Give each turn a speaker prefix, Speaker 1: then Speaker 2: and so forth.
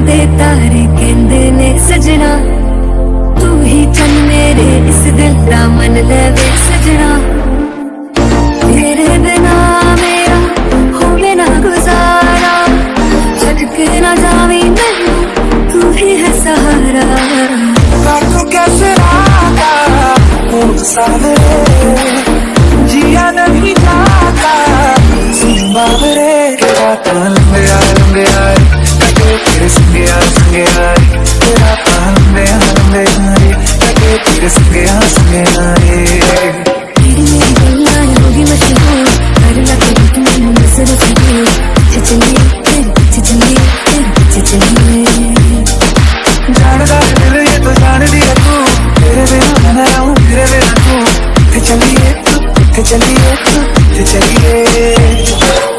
Speaker 1: ਦੇ ਤਾਰੇ ਕਹਿੰਦੇ ਨੇ ਸਜਣਾ ਤੂੰ ਹੀ ਚੰਨ ਮੇਰੇ ਇਸ ਦਿਲ ਦਾ ਮਨ ਲੈ ਵੇ ਸਜਣਾ ਤੇਰੇ ਬਿਨਾ ਮੇਰਾ ਹੋਵੇ ਨਾ ਗੁਜ਼ਾਰਾ ਛੱਡ ਕੇ ਨਾ ਜਾਵੀਂ ਮੈਨੂੰ ਤੂੰ ਹੀ ਹੈ ਸਹਾਰਾ
Speaker 2: ਕਾਟੂ ਕੈਸੇ ਰਾਤਾ ਹੁਣ ਸਾਵੇ ਜੀਆ ਨਹੀਂ ਜਾਤਾ सिंबावरे राता चलिए चलिए चलिए।